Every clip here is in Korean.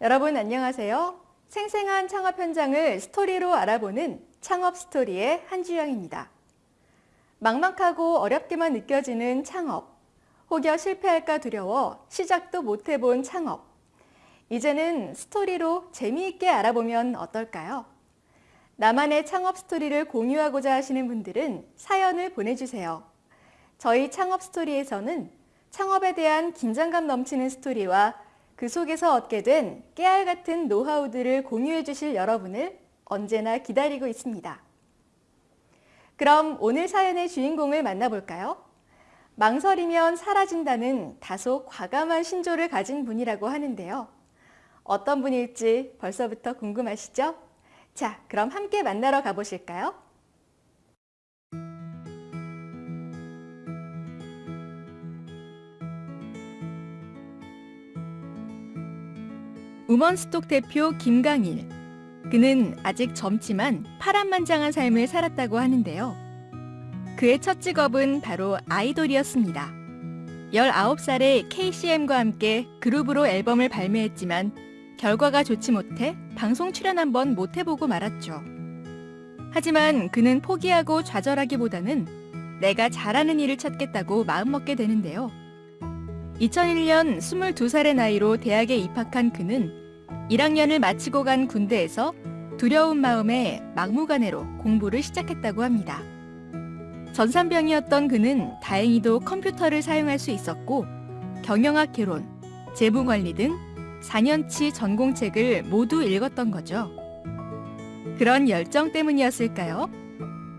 여러분 안녕하세요. 생생한 창업 현장을 스토리로 알아보는 창업 스토리의 한주영입니다. 막막하고 어렵게만 느껴지는 창업, 혹여 실패할까 두려워 시작도 못 해본 창업. 이제는 스토리로 재미있게 알아보면 어떨까요? 나만의 창업 스토리를 공유하고자 하시는 분들은 사연을 보내주세요. 저희 창업 스토리에서는 창업에 대한 긴장감 넘치는 스토리와 그 속에서 얻게 된 깨알 같은 노하우들을 공유해 주실 여러분을 언제나 기다리고 있습니다. 그럼 오늘 사연의 주인공을 만나볼까요? 망설이면 사라진다는 다소 과감한 신조를 가진 분이라고 하는데요. 어떤 분일지 벌써부터 궁금하시죠? 자, 그럼 함께 만나러 가보실까요? 우먼스톡 대표 김강일. 그는 아직 젊지만 파란만장한 삶을 살았다고 하는데요. 그의 첫 직업은 바로 아이돌이었습니다. 19살에 KCM과 함께 그룹으로 앨범을 발매했지만 결과가 좋지 못해 방송 출연 한 번 못 해보고 말았죠. 하지만 그는 포기하고 좌절하기보다는 내가 잘하는 일을 찾겠다고 마음먹게 되는데요. 2001년 22살의 나이로 대학에 입학한 그는 1학년을 마치고 간 군대에서 두려운 마음에 막무가내로 공부를 시작했다고 합니다. 전산병이었던 그는 다행히도 컴퓨터를 사용할 수 있었고 경영학 개론, 재무관리 등 4년치 전공책을 모두 읽었던 거죠. 그런 열정 때문이었을까요?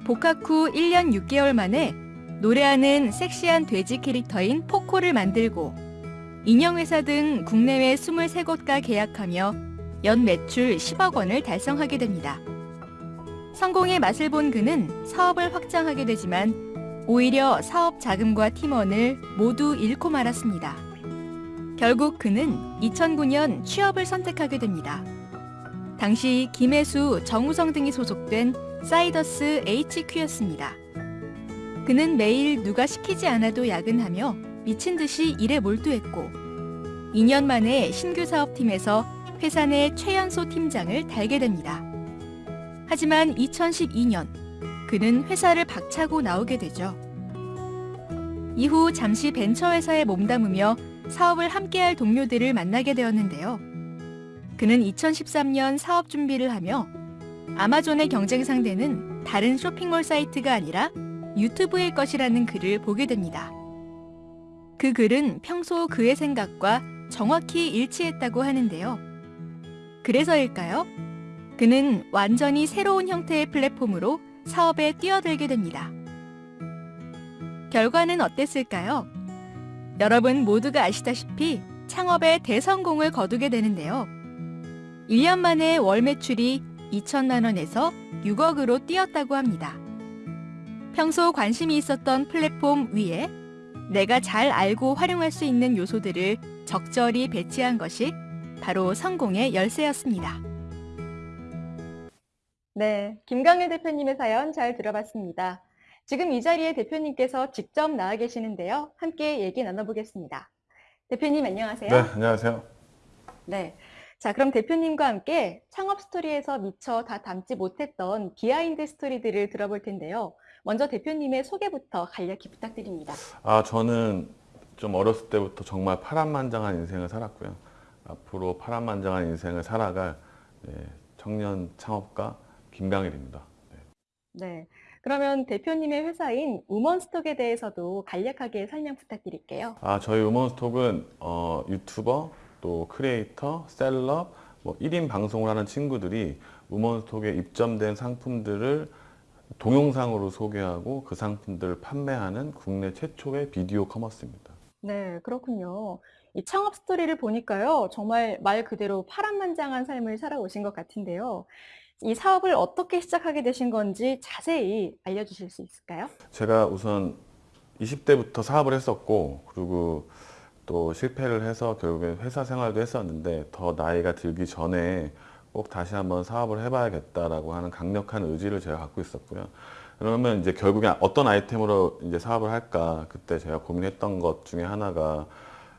복학 후 1년 6개월 만에 노래하는 섹시한 돼지 캐릭터인 포코를 만들고 인형회사 등 국내외 23곳과 계약하며 연 매출 10억 원을 달성하게 됩니다. 성공의 맛을 본 그는 사업을 확장하게 되지만 오히려 사업 자금과 팀원을 모두 잃고 말았습니다. 결국 그는 2009년 취업을 선택하게 됩니다. 당시 김혜수, 정우성 등이 소속된 사이더스 HQ였습니다. 그는 매일 누가 시키지 않아도 야근하며 미친 듯이 일에 몰두했고 2년 만에 신규 사업팀에서 회사 내 최연소 팀장을 달게 됩니다. 하지만 2012년 그는 회사를 박차고 나오게 되죠. 이후 잠시 벤처회사에 몸담으며 사업을 함께할 동료들을 만나게 되었는데요. 그는 2013년 사업 준비를 하며 아마존의 경쟁 상대는 다른 쇼핑몰 사이트가 아니라 유튜브일 것이라는 글을 보게 됩니다. 그 글은 평소 그의 생각과 정확히 일치했다고 하는데요. 그래서일까요? 그는 완전히 새로운 형태의 플랫폼으로 사업에 뛰어들게 됩니다. 결과는 어땠을까요? 여러분 모두가 아시다시피 창업에 대성공을 거두게 되는데요. 1년 만에 월 매출이 2천만 원에서 6억으로 뛰었다고 합니다. 평소 관심이 있었던 플랫폼 위에 내가 잘 알고 활용할 수 있는 요소들을 적절히 배치한 것이 바로 성공의 열쇠였습니다. 네, 김강일 대표님의 사연 잘 들어봤습니다. 지금 이 자리에 대표님께서 직접 나와 계시는데요. 함께 얘기 나눠보겠습니다. 대표님 안녕하세요. 네, 안녕하세요. 네. 자, 그럼 대표님과 함께 창업 스토리에서 미처 다 담지 못했던 비하인드 스토리들을 들어볼 텐데요. 먼저 대표님의 소개부터 간략히 부탁드립니다. 아, 저는 좀 어렸을 때부터 정말 파란만장한 인생을 살았고요. 앞으로 파란만장한 인생을 살아갈 네, 청년 창업가 김강일입니다. 네. 네. 그러면 대표님의 회사인 우먼스톡에 대해서도 간략하게 설명 부탁드릴게요. 아, 저희 우먼스톡은 어, 유튜버, 또 크리에이터, 셀럽, 뭐 1인 방송을 하는 친구들이 우먼스톡에 입점된 상품들을 동영상으로 소개하고 그 상품들을 판매하는 국내 최초의 video commerce입니다. 네, 그렇군요. 이 창업 스토리를 보니까요. 정말 말 그대로 파란만장한 삶을 살아오신 것 같은데요. 이 사업을 어떻게 시작하게 되신 건지 자세히 알려주실 수 있을까요? 제가 우선 20대부터 사업을 했었고 그리고 또 실패를 해서 결국에 회사 생활도 했었는데 더 나이가 들기 전에 꼭 다시 한번 사업을 해봐야겠다라고 하는 강력한 의지를 제가 갖고 있었고요. 그러면 이제 결국에 어떤 아이템으로 이제 사업을 할까 그때 제가 고민했던 것 중에 하나가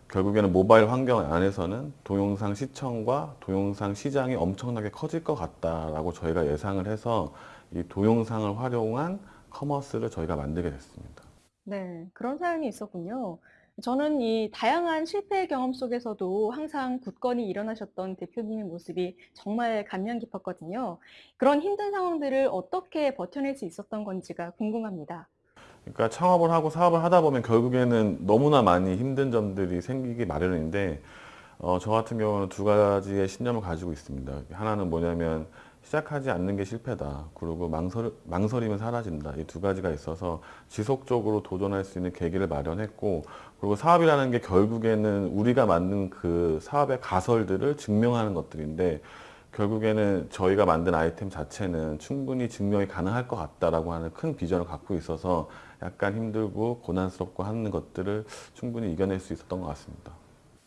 결국에는 모바일 환경 안에서는 동영상 시청과 동영상 시장이 엄청나게 커질 것 같다라고 저희가 예상을 해서 이 동영상을 활용한 커머스를 저희가 만들게 됐습니다. 네, 그런 사연이 있었군요. 저는 이 다양한 실패 경험 속에서도 항상 굳건히 일어나셨던 대표님의 모습이 정말 감명 깊었거든요. 그런 힘든 상황들을 어떻게 버텨낼 수 있었던 건지가 궁금합니다. 그러니까 창업을 하고 사업을 하다 보면 결국에는 너무나 많이 힘든 점들이 생기기 마련인데 어, 저 같은 경우는 두 가지의 신념을 가지고 있습니다. 하나는 뭐냐면 시작하지 않는 게 실패다. 그리고 망설, 망설이면 사라진다. 이 두 가지가 있어서 지속적으로 도전할 수 있는 계기를 마련했고 그리고 사업이라는 게 결국에는 우리가 만든 그 사업의 가설들을 증명하는 것들인데 결국에는 저희가 만든 아이템 자체는 충분히 증명이 가능할 것 같다라고 하는 큰 비전을 갖고 있어서 약간 힘들고 고난스럽고 하는 것들을 충분히 이겨낼 수 있었던 것 같습니다.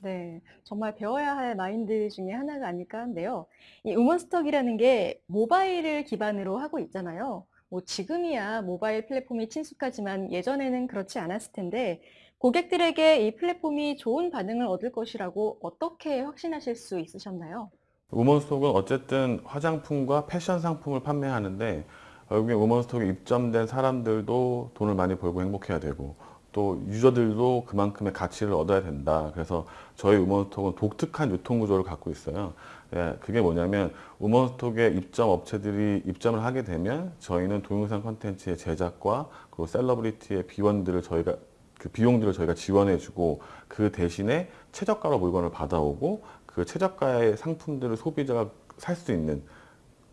네, 정말 배워야 할 마인드 중에 하나가 아닐까 한데요. 이 우먼스톡이라는 게 모바일을 기반으로 하고 있잖아요. 뭐 지금이야 모바일 플랫폼이 친숙하지만 예전에는 그렇지 않았을 텐데 고객들에게 이 플랫폼이 좋은 반응을 얻을 것이라고 어떻게 확신하실 수 있으셨나요? 우먼스톡은 어쨌든 화장품과 패션 상품을 판매하는데 결국에 우먼스톡에 입점된 사람들도 돈을 많이 벌고 행복해야 되고 또 유저들도 그만큼의 가치를 얻어야 된다. 그래서 저희 우먼스톡은 독특한 유통 구조를 갖고 있어요. 예, 그게 뭐냐면 우먼스톡에 입점 업체들이 입점을 하게 되면 저희는 동영상 콘텐츠의 제작과 그리고 셀러브리티의 비원들을 저희가 그 비용들을 저희가 지원해주고 그 대신에 최저가로 물건을 받아오고 그 최저가의 상품들을 소비자가 살 수 있는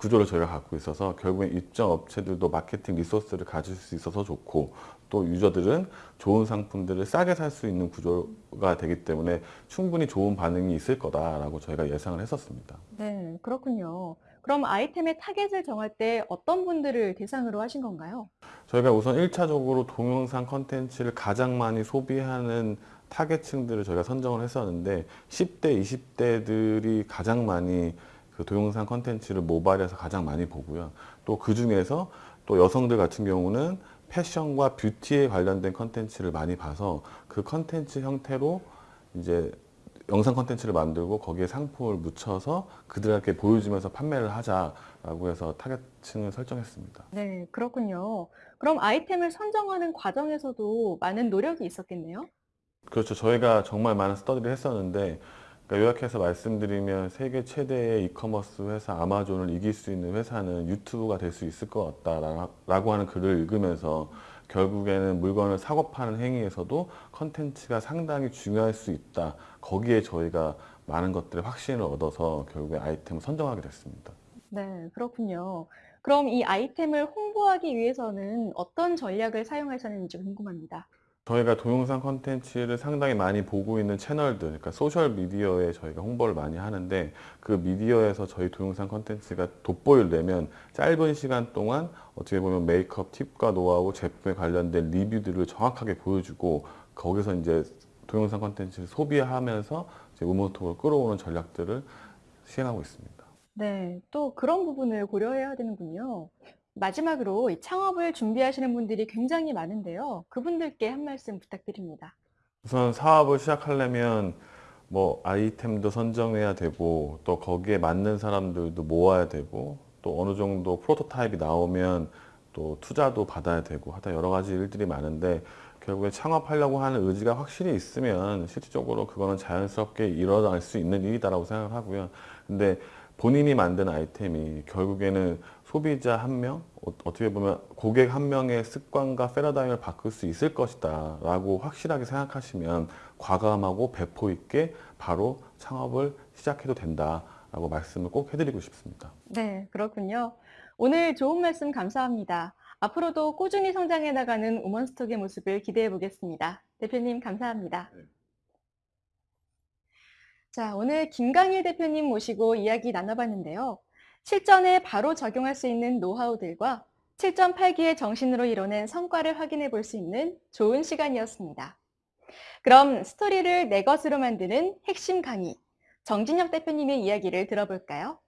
구조를 저희가 갖고 있어서 결국엔 입점 업체들도 마케팅 resource를 가질 수 있어서 좋고 또 유저들은 좋은 상품들을 싸게 살 수 있는 구조가 되기 때문에 충분히 좋은 반응이 있을 거다라고 저희가 예상을 했었습니다. 네, 그렇군요. 그럼 아이템의 타겟을 정할 때 어떤 분들을 대상으로 하신 건가요? 저희가 우선 1차적으로 동영상 컨텐츠를 가장 많이 소비하는 타겟층들을 저희가 선정을 했었는데 10대, 20대들이 가장 많이 그 동영상 컨텐츠를 모바일에서 가장 많이 보고요. 또 그 중에서 또 여성들 같은 경우는 패션과 뷰티에 관련된 컨텐츠를 많이 봐서 그 컨텐츠 형태로 이제 영상 컨텐츠를 만들고 거기에 상품을 묻혀서 그들에게 보여주면서 판매를 하자라고 해서 타겟층을 설정했습니다. 네, 그렇군요. 그럼 아이템을 선정하는 과정에서도 많은 노력이 있었겠네요? 그렇죠. 저희가 정말 많은 스터디를 했었는데 그러니까 요약해서 말씀드리면 세계 최대의 이커머스 회사 아마존을 이길 수 있는 회사는 유튜브가 될 수 있을 것 같다라고 하는 글을 읽으면서 결국에는 물건을 사고 파는 행위에서도 컨텐츠가 상당히 중요할 수 있다. 거기에 저희가 많은 것들의 확신을 얻어서 결국에 아이템을 선정하게 됐습니다. 네, 그렇군요. 그럼 이 아이템을 홍보하기 위해서는 어떤 전략을 사용하셨는지 궁금합니다. 저희가 동영상 컨텐츠를 상당히 많이 보고 있는 채널들, 그러니까 소셜 미디어에 저희가 홍보를 많이 하는데 그 미디어에서 저희 동영상 컨텐츠가 돋보이려면 짧은 시간 동안 어떻게 보면 메이크업 팁과 노하우, 제품에 관련된 리뷰들을 정확하게 보여주고 거기서 이제 동영상 컨텐츠를 소비하면서 이제 우먼스톡을 끌어오는 전략들을 시행하고 있습니다. 네, 또 그런 부분을 고려해야 되는군요. 마지막으로 이 창업을 준비하시는 분들이 굉장히 많은데요. 그분들께 한 말씀 부탁드립니다. 우선 사업을 시작하려면 뭐 아이템도 선정해야 되고 또 거기에 맞는 사람들도 모아야 되고 또 어느 정도 프로토타입이 나오면 또 투자도 받아야 되고 하다 여러 가지 일들이 많은데 결국에 창업하려고 하는 의지가 확실히 있으면 실질적으로 그거는 자연스럽게 일어날 수 있는 일이다라고 생각을 하고요. 근데 본인이 만든 아이템이 결국에는 소비자 한 명, 어- 어떻게 보면 고객 한 명의 습관과 패러다임을 바꿀 수 있을 것이다 라고 확실하게 생각하시면 과감하고 배포 있게 바로 창업을 시작해도 된다 라고 말씀을 꼭 해드리고 싶습니다. 네, 그렇군요. 오늘 좋은 말씀 감사합니다. 앞으로도 꾸준히 성장해 나가는 우먼스톡의 모습을 기대해 보겠습니다. 대표님 감사합니다. 네. 자, 오늘 김강일 대표님 모시고 이야기 나눠봤는데요. 실전에 바로 적용할 수 있는 노하우들과 7.8기의 정신으로 이뤄낸 성과를 확인해 볼 수 있는 좋은 시간이었습니다. 그럼 스토리를 내 것으로 만드는 핵심 강의, 정진혁 대표님의 이야기를 들어볼까요?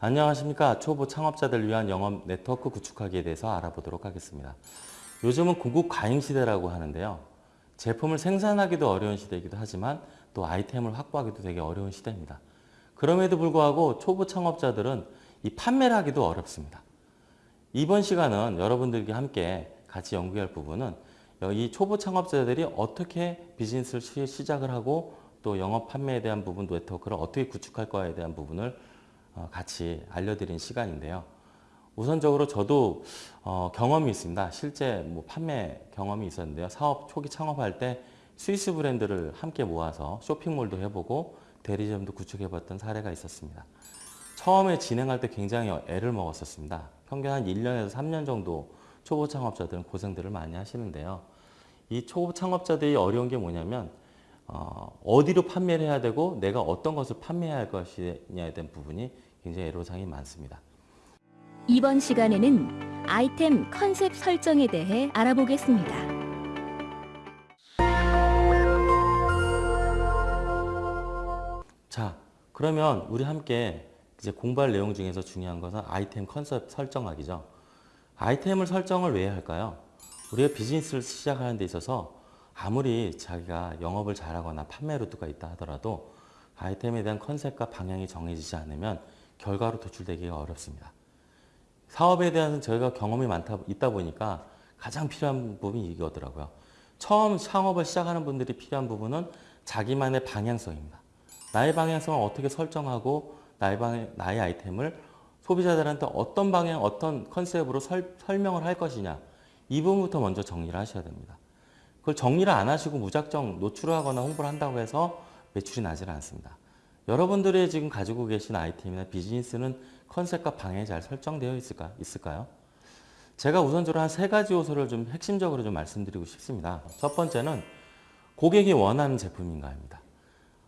안녕하십니까. 초보 창업자들 위한 영업 네트워크 구축하기에 대해서 알아보도록 하겠습니다. 요즘은 고급 과잉 시대라고 하는데요. 제품을 생산하기도 어려운 시대이기도 하지만 또 아이템을 확보하기도 되게 어려운 시대입니다. 그럼에도 불구하고 초보 창업자들은 이 판매를 하기도 어렵습니다. 이번 시간은 여러분들과 함께 같이 연구할 부분은 이 초보 창업자들이 어떻게 비즈니스를 시- 시작을 하고 또 영업 판매에 대한 부분 네트워크를 어떻게 구축할 거에 대한 부분을 어, 같이 알려드린 시간인데요. 우선적으로 저도 어, 경험이 있습니다. 실제 뭐 판매 경험이 있었는데요. 사업 초기 창업할 때 스위스 브랜드를 함께 모아서 쇼핑몰도 해보고 대리점도 구축해봤던 사례가 있었습니다. 처음에 진행할 때 굉장히 애를 먹었었습니다. 평균 한 1년에서 3년 정도 초보 창업자들은 고생들을 많이 하시는데요. 이 초보 창업자들이 어려운 게 뭐냐면 어, 어디로 판매를 해야 되고 내가 어떤 것을 판매해야 할 것이냐에 대한 부분이 굉장히 애로사항이 많습니다. 이번 시간에는 아이템 컨셉 설정에 대해 알아보겠습니다. 자, 그러면 우리 함께 이제 공부할 내용 중에서 중요한 것은 아이템 컨셉 설정하기죠. 아이템을 설정을 왜 할까요? 우리가 비즈니스를 시작하는 데 있어서 아무리 자기가 영업을 잘하거나 판매 루트가 있다 하더라도 아이템에 대한 컨셉과 방향이 정해지지 않으면 결과로 도출되기가 어렵습니다. 사업에 대한 저희가 경험이 많다 있다 보니까 가장 필요한 부분이 이거더라고요. 처음 창업을 시작하는 분들이 필요한 부분은 자기만의 방향성입니다. 나의 방향성을 어떻게 설정하고 나의 방 나의 아이템을 소비자들한테 어떤 방향, 어떤 컨셉으로 설, 설명을 할 것이냐 이 부분부터 먼저 정리를 하셔야 됩니다. 그걸 정리를 안 하시고 무작정 노출을 하거나 홍보를 한다고 해서 매출이 나지는 않습니다. 여러분들이 지금 가지고 계신 아이템이나 비즈니스는 컨셉과 방향이 잘 설정되어 있을까, 있을까요? 제가 우선적으로 한 세 가지 요소를 좀 핵심적으로 좀 말씀드리고 싶습니다. 첫 번째는 고객이 원하는 제품인가입니다.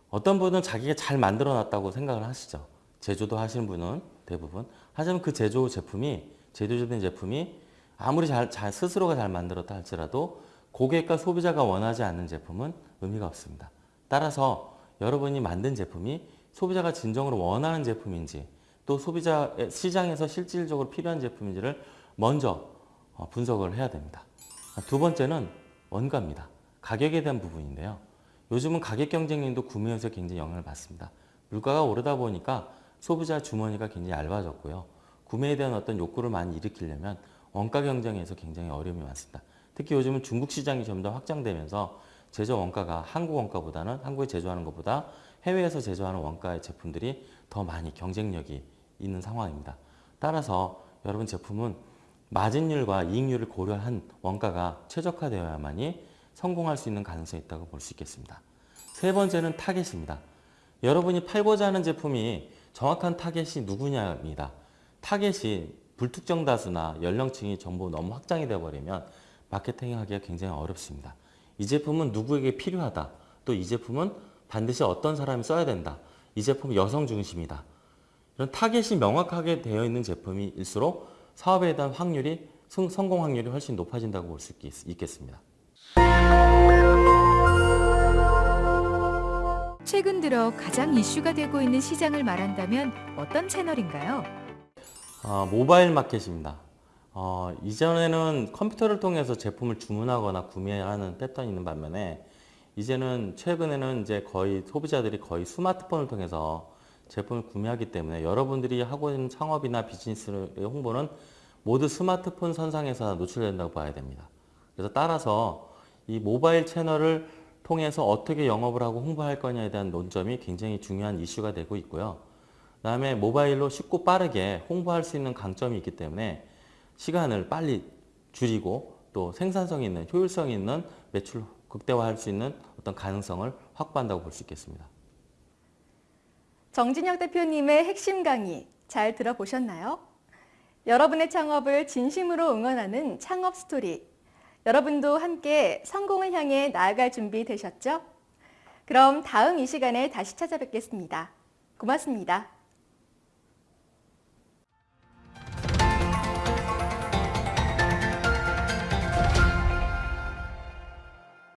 어떤 분은 자기가 잘 만들어 놨다고 생각을 하시죠. 제조도 하시는 분은 대부분. 하지만 그 제조 제품이, 제조된 제품이 아무리 잘, 잘 스스로가 잘 만들었다 할지라도 고객과 소비자가 원하지 않는 제품은 의미가 없습니다. 따라서 여러분이 만든 제품이 소비자가 진정으로 원하는 제품인지 또 소비자 시장에서 실질적으로 필요한 제품인지를 먼저 어, 분석을 해야 됩니다. 두 번째는 원가입니다. 가격에 대한 부분인데요. 요즘은 가격 경쟁력도 구매에서 굉장히 영향을 받습니다. 물가가 오르다 보니까 소비자 주머니가 굉장히 얇아졌고요. 구매에 대한 어떤 욕구를 많이 일으키려면 원가 경쟁에서 굉장히 어려움이 많습니다. 특히 요즘은 중국 시장이 좀더 확장되면서 제조 원가가 한국 원가보다는 한국에 제조하는 것보다 해외에서 제조하는 원가의 제품들이 더 많이 경쟁력이 있는 상황입니다. 따라서 여러분 제품은 마진율과 이익률을 고려한 원가가 최적화되어야만이 성공할 수 있는 가능성이 있다고 볼 수 있겠습니다. 세 번째는 타겟입니다. 여러분이 팔고자 하는 제품이 정확한 타겟이 누구냐입니다. 타겟이 불특정 다수나 연령층이 전부 너무 확장이 되어버리면 마케팅하기가 굉장히 어렵습니다. 이 제품은 누구에게 필요하다. 또 이 제품은 반드시 어떤 사람이 써야 된다. 이 제품은 여성 중심이다. 이런 타겟이 명확하게 되어 있는 제품일수록 사업에 대한 확률이 성- 성공 확률이 훨씬 높아진다고 볼 수 있겠습니다. 최근 들어 가장 이슈가 되고 있는 시장을 말한다면 어떤 채널인가요? 어, 모바일 마켓입니다. 어, 이전에는 컴퓨터를 통해서 제품을 주문하거나 구매하는 패턴이 있는 반면에 이제는 최근에는 이제 거의 소비자들이 거의 스마트폰을 통해서 제품을 구매하기 때문에 여러분들이 하고 있는 창업이나 비즈니스의 홍보는 모두 스마트폰 선상에서 노출된다고 봐야 됩니다. 그래서 따라서 이 모바일 채널을 통해서 어떻게 영업을 하고 홍보할 거냐에 대한 논점이 굉장히 중요한 이슈가 되고 있고요. 그 다음에 모바일로 쉽고 빠르게 홍보할 수 있는 강점이 있기 때문에 시간을 빨리 줄이고 또 생산성 있는 효율성 있는 매출 극대화할 수 있는 어떤 가능성을 확보한다고 볼 수 있겠습니다. 정진혁 대표님의 핵심 강의 잘 들어보셨나요? 여러분의 창업을 진심으로 응원하는 창업 스토리. 여러분도 함께 성공을 향해 나아갈 준비 되셨죠? 그럼 다음 이 시간에 다시 찾아뵙겠습니다. 고맙습니다.